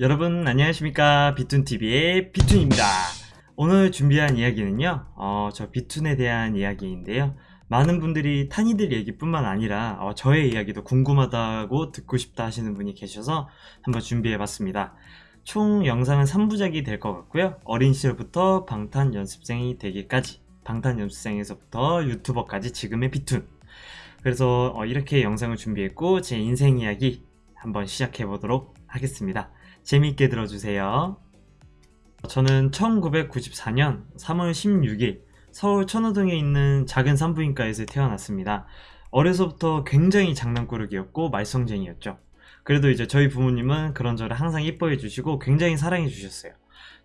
여러분 안녕하십니까? 비툰TV의 비툰입니다. 오늘 준비한 이야기는요 어, 저 비툰에 대한 이야기인데요. 많은 분들이 탄이들 얘기뿐만 아니라 어, 저의 이야기도 궁금하다고 듣고 싶다 하시는 분이 계셔서 한번 준비해봤습니다. 총 영상은 3부작이 될 것 같고요. 어린 시절부터 방탄 연습생이 되기까지 방탄 연습생에서부터 유튜버까지 지금의 비툰. 그래서 어, 이렇게 영상을 준비했고 제 인생 이야기 한번 시작해 보도록 하겠습니다 재미있게 들어주세요. 저는 1994년 3월 16일 서울 천호동에 있는 작은 산부인과에서 태어났습니다. 어려서부터 굉장히 장난꾸러기였고 말썽쟁이였죠. 그래도 이제 저희 부모님은 그런 저를 항상 이뻐해 주시고 굉장히 사랑해 주셨어요.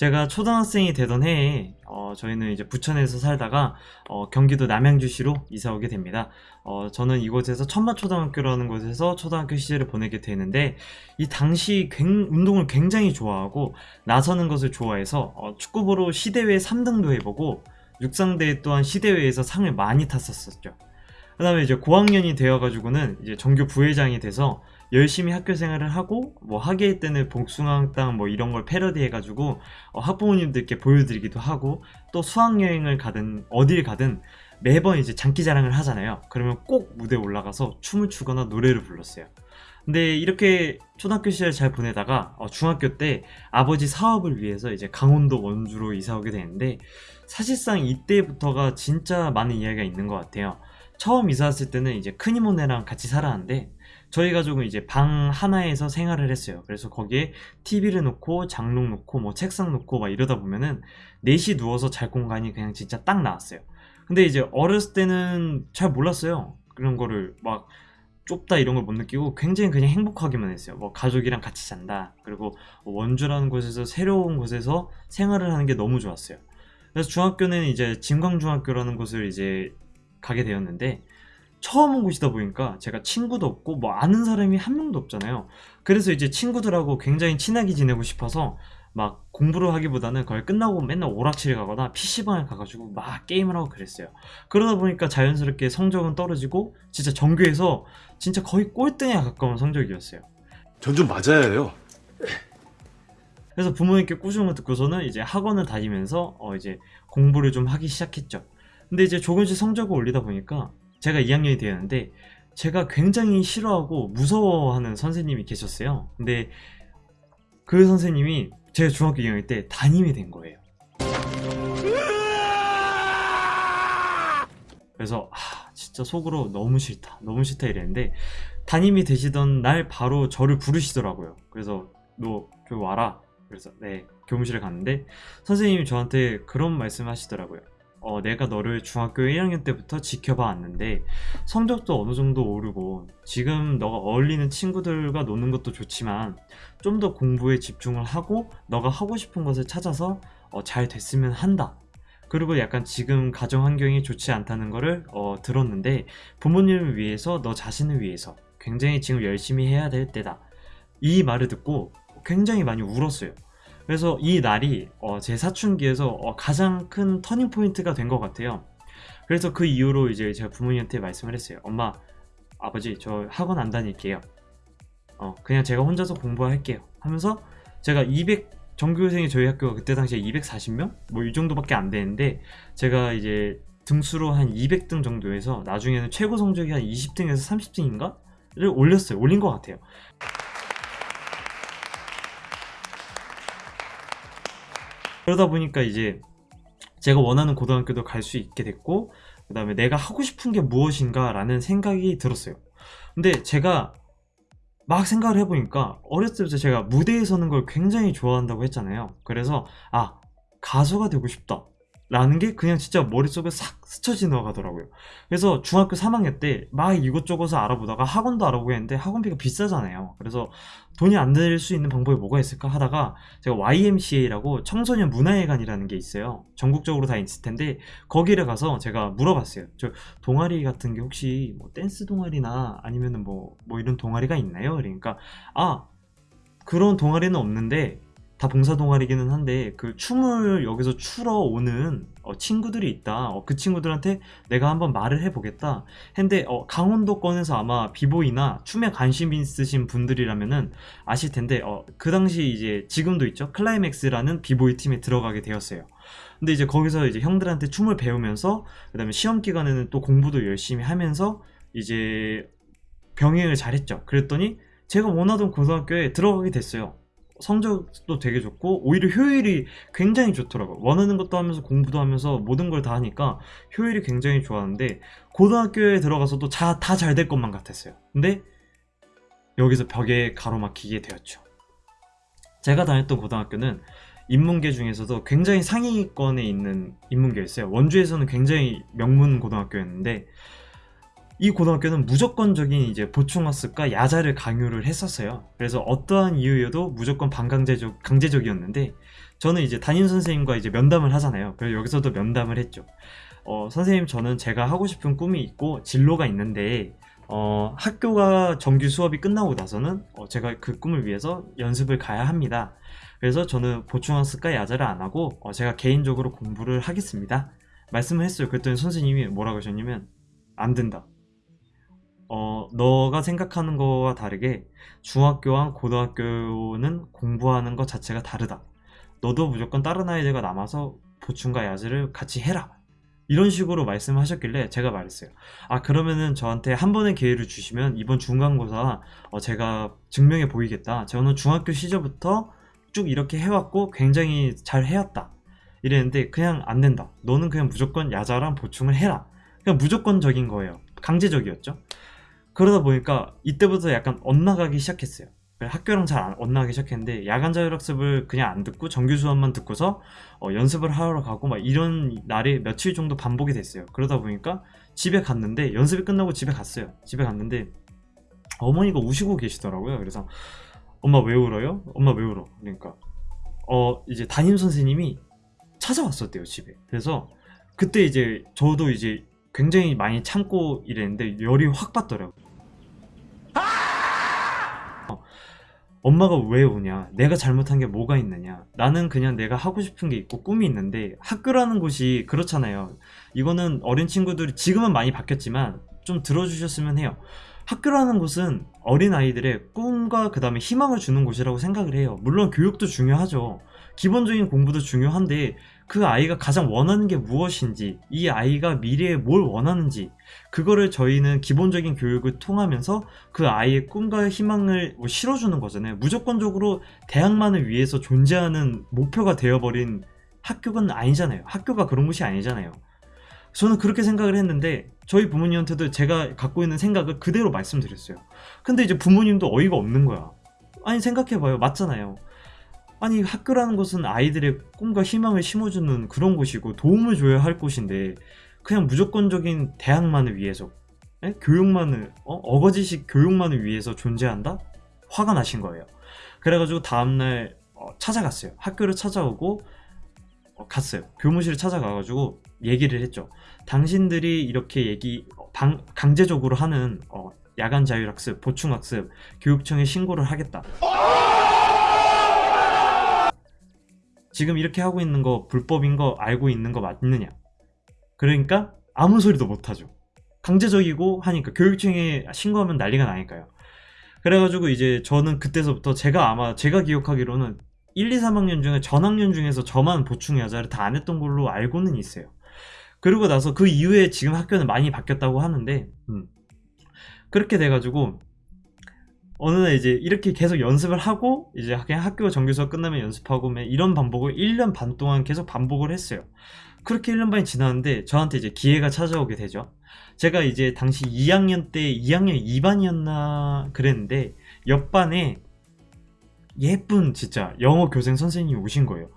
제가 초등학생이 되던 해에 어, 저희는 이제 부천에서 살다가 어, 경기도 남양주시로 이사 오게 됩니다. 어, 저는 이곳에서 천마초등학교라는 곳에서 초등학교 시절을 보내게 되는데 이 당시 굉, 운동을 굉장히 좋아하고 나서는 것을 좋아해서 어, 축구부로 시대회 3등도 해보고 육상대회 또한 시대회에서 상을 많이 탔었었죠. 그 다음에 이제 고학년이 되어가지고는 이제 전교 부회장이 돼서 열심히 학교 생활을 하고 뭐 학예회 때는 복숭아땅 뭐 이런 걸 패러디 해가지고 어, 학부모님들께 보여드리기도 하고 또 수학여행을 가든 어딜 가든 매번 이제 장기자랑을 하잖아요. 그러면 꼭 무대에 올라가서 춤을 추거나 노래를 불렀어요. 근데 이렇게 초등학교 시절 잘 보내다가 어, 중학교 때 아버지 사업을 위해서 이제 강원도 원주로 이사 오게 되는데 사실상 이때부터가 진짜 많은 이야기가 있는 것 같아요. 처음 이사 왔을 때는 이제 큰이모네랑 같이 살았는데 저희 가족은 이제 방 하나에서 생활을 했어요. 그래서 거기에 TV를 놓고 장롱 놓고 뭐 책상 놓고 막 이러다 보면은 넷이 누워서 잘 공간이 그냥 진짜 딱 나왔어요. 근데 이제 어렸을 때는 잘 몰랐어요. 그런 거를 막 좁다 이런 걸 못 느끼고 굉장히 그냥 행복하기만 했어요. 뭐 가족이랑 같이 잔다. 그리고 원주라는 곳에서 새로운 곳에서 생활을 하는 게 너무 좋았어요. 그래서 중학교는 이제 진광중학교라는 곳을 이제 가게 되었는데 처음 온 곳이다 보니까 제가 친구도 없고 뭐 아는 사람이 한 명도 없잖아요. 그래서 이제 친구들하고 굉장히 친하게 지내고 싶어서 막 공부를 하기보다는 거의 끝나고 맨날 오락실에 가거나 PC방에 가가지고 막 게임을 하고 그랬어요. 그러다 보니까 자연스럽게 성적은 떨어지고 진짜 전교에서 진짜 거의 꼴등에 가까운 성적이었어요. 전 좀 맞아야 해요. 그래서 부모님께 꾸중을 듣고서는 이제 학원을 다니면서 어 이제 공부를 좀 하기 시작했죠. 근데 이제 조금씩 성적을 올리다 보니까 제가 2학년이 되었는데 제가 굉장히 싫어하고 무서워하는 선생님이 계셨어요. 근데 그 선생님이 제가 중학교 2학년 때 담임이 된 거예요. 그래서 아, 진짜 속으로 너무 싫다. 너무 싫다 이랬는데 담임이 되시던 날 바로 저를 부르시더라고요. 그래서 너 교회 와라. 그래서 네 교무실에 갔는데 선생님이 저한테 그런 말씀 하시더라고요 어, 내가 너를 중학교 1학년 때부터 지켜봐 왔는데 성적도 어느 정도 오르고 지금 너가 어울리는 친구들과 노는 것도 좋지만 좀 더 공부에 집중을 하고 너가 하고 싶은 것을 찾아서 어, 잘 됐으면 한다. 그리고 약간 지금 가정 환경이 좋지 않다는 거를 어, 들었는데 부모님을 위해서 너 자신을 위해서 굉장히 지금 열심히 해야 될 때다. 이 말을 듣고 굉장히 많이 울었어요 그래서 이 날이 어, 제 사춘기에서 어, 가장 큰 터닝포인트가 된 것 같아요. 그래서 그 이후로 이제 제가 부모님한테 말씀을 했어요 엄마 아버지 저 학원 안 다닐게요. 어, 그냥 제가 혼자서 공부할게요. 하면서 제가 200 전교생이 저희 학교가 그때 당시에 240명? 뭐 이 정도밖에 안 되는데 제가 이제 등수로 한 200등 정도에서 나중에는 최고 성적이 한 20등에서 30등인가? 를 올렸어요. 올린 것 같아요 그러다 보니까 이제 제가 원하는 고등학교도 갈 수 있게 됐고 그 다음에 내가 하고 싶은 게 무엇인가 라는 생각이 들었어요. 근데 제가 막 생각을 해보니까 어렸을 때부터 제가 무대에 서는 걸 굉장히 좋아한다고 했잖아요. 그래서 아 가수가 되고 싶다 라는 게 그냥 진짜 머릿속에 싹 스쳐 지나가더라고요. 그래서 중학교 3학년 때 막 이것저것 알아보다가 학원도 알아보고 했는데 학원비가 비싸잖아요. 그래서 돈이 안 들 수 있는 방법이 뭐가 있을까 하다가 제가 YMCA라고 청소년 문화회관이라는 게 있어요. 전국적으로 다 있을 텐데 거기를 가서 제가 물어봤어요. 저 동아리 같은 게 혹시 뭐 댄스 동아리나 아니면은 뭐, 뭐 이런 동아리가 있나요? 그러니까 아 그런 동아리는 없는데 다 봉사 동아리기는 한데 그 춤을 여기서 추러 오는 어, 친구들이 있다. 어, 그 친구들한테 내가 한번 말을 해보겠다. 했는데 어, 강원도권에서 아마 비보이나 춤에 관심 있으신 분들이라면은 아실 텐데 어, 그 당시 이제 지금도 있죠. 클라이맥스라는 비보이 팀에 들어가게 되었어요. 근데 이제 거기서 이제 형들한테 춤을 배우면서 그 다음에 시험 기간에는 또 공부도 열심히 하면서 이제 병행을 잘했죠. 그랬더니 제가 원하던 고등학교에 들어가게 됐어요. 성적도 되게 좋고 오히려 효율이 굉장히 좋더라고요. 원하는 것도 하면서 공부도 하면서 모든 걸 다 하니까 효율이 굉장히 좋았는데 고등학교에 들어가서도 다 잘 될 것만 같았어요. 근데 여기서 벽에 가로막히게 되었죠. 제가 다녔던 고등학교는 인문계 중에서도 굉장히 상위권에 있는 인문계였어요. 원주에서는 굉장히 명문 고등학교였는데 이 고등학교는 무조건적인 이제 보충학습과 야자를 강요를 했었어요. 그래서 어떠한 이유여도 무조건 반강제적 강제적이었는데 저는 이제 담임 선생님과 이제 면담을 하잖아요. 그래서 여기서도 면담을 했죠. 어, 선생님 저는 제가 하고 싶은 꿈이 있고 진로가 있는데 어, 학교가 정규 수업이 끝나고 나서는 어, 제가 그 꿈을 위해서 연습을 가야 합니다. 그래서 저는 보충학습과 야자를 안 하고 어, 제가 개인적으로 공부를 하겠습니다. 말씀을 했어요. 그랬더니 선생님이 뭐라고 하셨냐면 안 된다. 어, 너가 생각하는 거와 다르게 중학교와 고등학교는 공부하는 것 자체가 다르다. 너도 무조건 다른 아이들과 남아서 보충과 야자를 같이 해라. 이런 식으로 말씀하셨길래 제가 말했어요. 아, 그러면은 저한테 한 번의 기회를 주시면 이번 중간고사 어, 제가 증명해 보이겠다. 저는 중학교 시절부터 쭉 이렇게 해왔고 굉장히 잘 해왔다. 이랬는데 그냥 안 된다. 너는 그냥 무조건 야자랑 보충을 해라. 그냥 무조건적인 거예요. 강제적이었죠. 그러다 보니까 이때부터 약간 엇나가기 시작했어요. 학교랑 잘안 엇나가기 시작했는데 야간 자율학습을 그냥 안 듣고 정규 수업만 듣고서 어, 연습을 하러 가고 막 이런 날이 며칠 정도 반복이 됐어요. 그러다 보니까 집에 갔는데 연습이 끝나고 집에 갔어요. 집에 갔는데 어머니가 우시고 계시더라고요. 그래서 엄마 왜 울어요? 엄마 왜 울어? 그러니까 어 이제 담임 선생님이 찾아왔었대요 집에. 그래서 그때 이제 저도 이제 굉장히 많이 참고 이랬는데 열이 확 받더라고요. 어, 엄마가 왜 우냐? 내가 잘못한 게 뭐가 있느냐? 나는 그냥 내가 하고 싶은 게 있고 꿈이 있는데 학교라는 곳이 그렇잖아요. 이거는 어린 친구들이 지금은 많이 바뀌었지만 좀 들어주셨으면 해요. 학교라는 곳은 어린 아이들의 꿈과 그 다음에 희망을 주는 곳이라고 생각을 해요. 물론 교육도 중요하죠. 기본적인 공부도 중요한데 그 아이가 가장 원하는 게 무엇인지, 이 아이가 미래에 뭘 원하는지, 그거를 저희는 기본적인 교육을 통하면서 그 아이의 꿈과 희망을 뭐 실어주는 거잖아요. 무조건적으로 대학만을 위해서 존재하는 목표가 되어버린 학교는 아니잖아요. 학교가 그런 곳이 아니잖아요. 저는 그렇게 생각을 했는데 저희 부모님한테도 제가 갖고 있는 생각을 그대로 말씀드렸어요. 근데 이제 부모님도 어이가 없는 거야. 아니 생각해봐요. 맞잖아요. 아니 학교라는 곳은 아이들의 꿈과 희망을 심어주는 그런 곳이고 도움을 줘야 할 곳인데 그냥 무조건적인 대학만을 위해서 에? 교육만을 어? 거지식 교육만을 위해서 존재한다? 화가 나신 거예요. 그래가지고 다음날 어, 찾아갔어요. 학교를 찾아오고 어, 갔어요. 교무실을 찾아가가지고 얘기를 했죠. 당신들이 이렇게 얘기 방, 강제적으로 하는 어, 야간 자율학습, 보충학습, 교육청에 신고를 하겠다. 지금 이렇게 하고 있는 거 불법인 거 알고 있는 거 맞느냐? 그러니까 아무 소리도 못 하죠. 강제적이고 하니까 교육청에 신고하면 난리가 나니까요. 그래가지고 이제 저는 그때서부터 제가 아마 제가 기억하기로는 1, 2, 3학년 중에 전학년 중에서 저만 보충 야자를 다 안 했던 걸로 알고는 있어요. 그러고 나서 그 이후에 지금 학교는 많이 바뀌었다고 하는데 음. 그렇게 돼가지고 어느 날 이제 이렇게 계속 연습을 하고 이제 그냥 학교 정규 수업 끝나면 연습하고 이런 반복을 1년 반 동안 계속 반복을 했어요. 그렇게 1년 반이 지났는데 저한테 이제 기회가 찾아오게 되죠. 제가 이제 당시 2학년 때 2학년 2반이었나 그랬는데 옆반에 예쁜 진짜 영어 교생 선생님이 오신 거예요.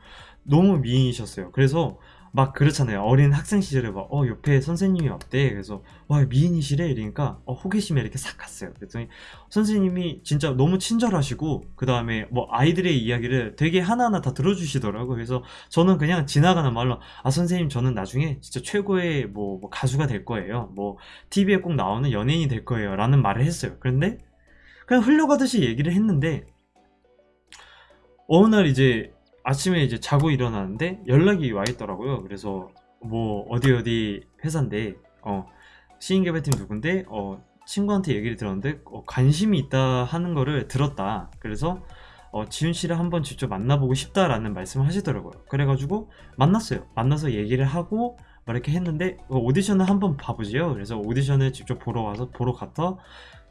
너무 미인이셨어요. 그래서 막 그렇잖아요. 어린 학생 시절에 막, 어, 옆에 선생님이 어때? 그래서, 와, 미인이시래? 이러니까, 어, 호기심에 이렇게 싹 갔어요. 그랬더니, 선생님이 진짜 너무 친절하시고, 그 다음에 뭐, 아이들의 이야기를 되게 하나하나 다 들어주시더라고요. 그래서 저는 그냥 지나가는 말로, 아, 선생님, 저는 나중에 진짜 최고의 뭐, 뭐 가수가 될 거예요. 뭐, TV에 꼭 나오는 연예인이 될 거예요. 라는 말을 했어요. 그런데, 그냥 흘려가듯이 얘기를 했는데, 어느 날 이제 아침에 이제 자고 일어나는데 연락이 와 있더라고요. 그래서 뭐 어디 어디 회사인데 어 시인 개발팀 누군데 어 친구한테 얘기를 들었는데 어, 관심이 있다 하는 거를 들었다. 그래서 어, 지훈 씨를 한번 직접 만나보고 싶다라는 말씀을 하시더라고요. 그래가지고 만났어요. 만나서 얘기를 하고 막 이렇게 했는데 어, 오디션을 한번 봐보지요. 그래서 오디션을 직접 보러 와서 보러 갔다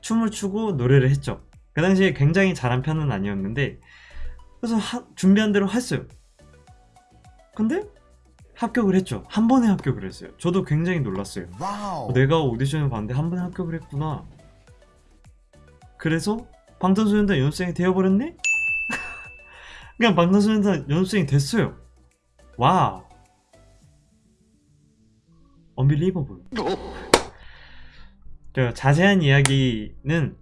춤을 추고 노래를 했죠. 그 당시에 굉장히 잘한 편은 아니었는데 그래서 하- 준비한 대로 했어요. 근데 합격을 했죠. 한 번에 합격을 했어요. 저도 굉장히 놀랐어요. Wow. 어, 내가 오디션을 봤는데 한 번에 합격을 했구나. 그래서 방탄소년단 연습생이 되어버렸네? 그냥 방탄소년단 연습생이 됐어요. Wow. Unbelievable. 저 자세한 이야기는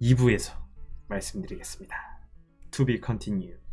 2부에서 말씀드리겠습니다. To be continued.